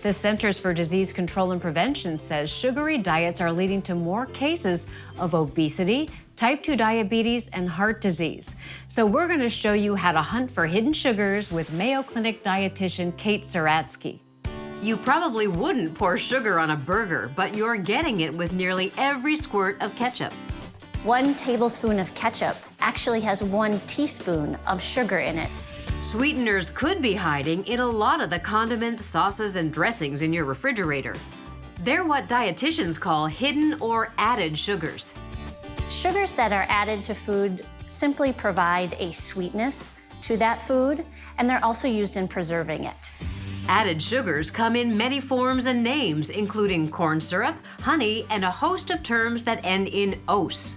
The Centers for Disease Control and Prevention says sugary diets are leading to more cases of obesity, type 2 diabetes, and heart disease. So we're going to show you how to hunt for hidden sugars with Mayo Clinic dietitian Kate Zeratsky. You probably wouldn't pour sugar on a burger, but you're getting it with nearly every squirt of ketchup. One tablespoon of ketchup actually has one teaspoon of sugar in it. Sweeteners could be hiding in a lot of the condiments, sauces, and dressings in your refrigerator. They're what dietitians call hidden or added sugars. Sugars that are added to food simply provide a sweetness to that food, and they're also used in preserving it. Added sugars come in many forms and names, including corn syrup, honey, and a host of terms that end in "-ose".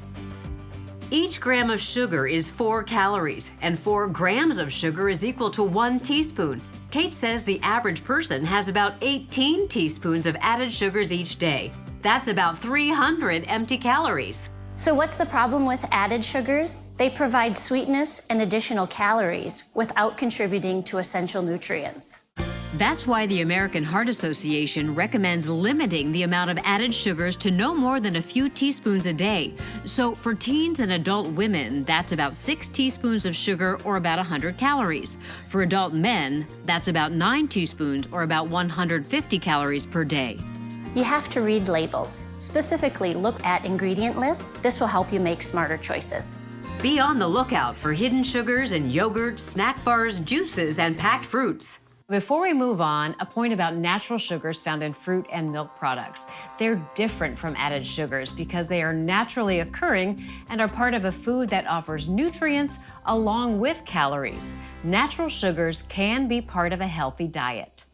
Each gram of sugar is 4 calories, and 4 grams of sugar is equal to 1 teaspoon. Kate says the average person has about 18 teaspoons of added sugars each day. That's about 300 empty calories. So what's the problem with added sugars? They provide sweetness and additional calories without contributing to essential nutrients. That's why the American Heart Association recommends limiting the amount of added sugars to no more than a few teaspoons a day. So for teens and adult women, that's about 6 teaspoons of sugar or about 100 calories. For adult men, that's about 9 teaspoons or about 150 calories per day. You have to read labels. Specifically, look at ingredient lists. This will help you make smarter choices. Be on the lookout for hidden sugars in yogurt, snack bars, juices, and packed fruits. Before we move on, a point about natural sugars found in fruit and milk products. They're different from added sugars because they are naturally occurring and are part of a food that offers nutrients along with calories. Natural sugars can be part of a healthy diet.